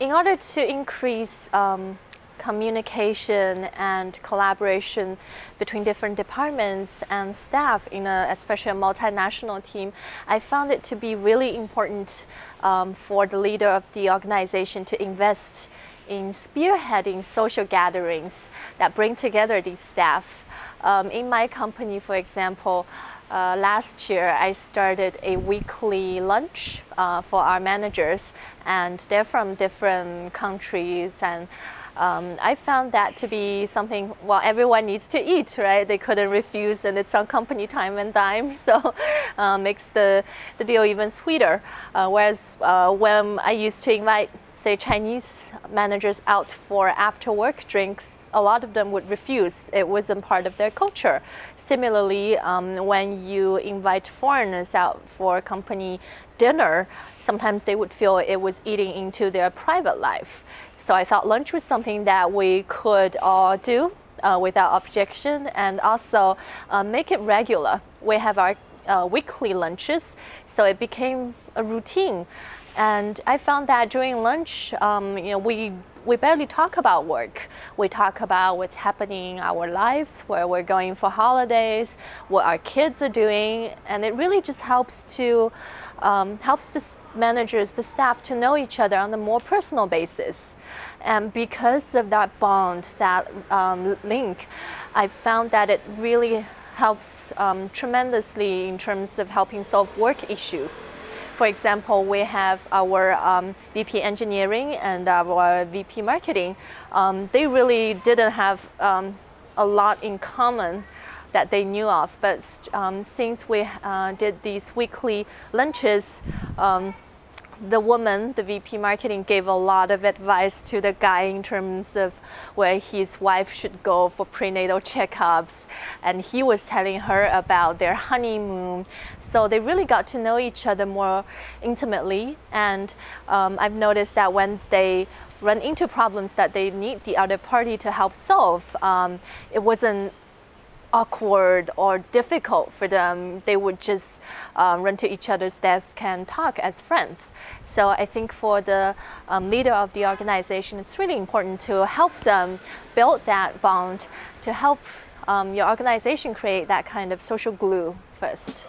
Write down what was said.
in order to increase um, communication and collaboration between different departments and staff in a, especially a multinational team, I found it to be really important um, for the leader of the organization to invest in spearheading social gatherings that bring together these staff. Um, in my company, for example, uh, last year I started a weekly lunch uh, for our managers and they're from different countries and um, I found that to be something, well, everyone needs to eat, right? They couldn't refuse and it's on company time and dime, so uh, makes the, the deal even sweeter. Uh, whereas uh, when I used to invite, say, Chinese managers out for after work drinks, a lot of them would refuse. It wasn't part of their culture. Similarly, um, when you invite foreigners out for company dinner, sometimes they would feel it was eating into their private life. So I thought lunch was something that we could all do uh, without objection and also uh, make it regular. We have our uh, weekly lunches, so it became a routine. And I found that during lunch, um, you know, we we barely talk about work. We talk about what's happening in our lives, where we're going for holidays, what our kids are doing, and it really just helps to um, helps the managers, the staff to know each other on a more personal basis. And because of that bond, that um, link, I found that it really helps um, tremendously in terms of helping solve work issues. For example, we have our um, VP engineering and our VP marketing. Um, they really didn't have um, a lot in common that they knew of, but um, since we uh, did these weekly lunches, um, the woman, the VP marketing, gave a lot of advice to the guy in terms of where his wife should go for prenatal checkups. And he was telling her about their honeymoon. So they really got to know each other more intimately. And um, I've noticed that when they run into problems that they need the other party to help solve, um, it wasn't awkward or difficult for them, they would just um, run to each other's desk and talk as friends. So I think for the um, leader of the organization, it's really important to help them build that bond, to help um, your organization create that kind of social glue first.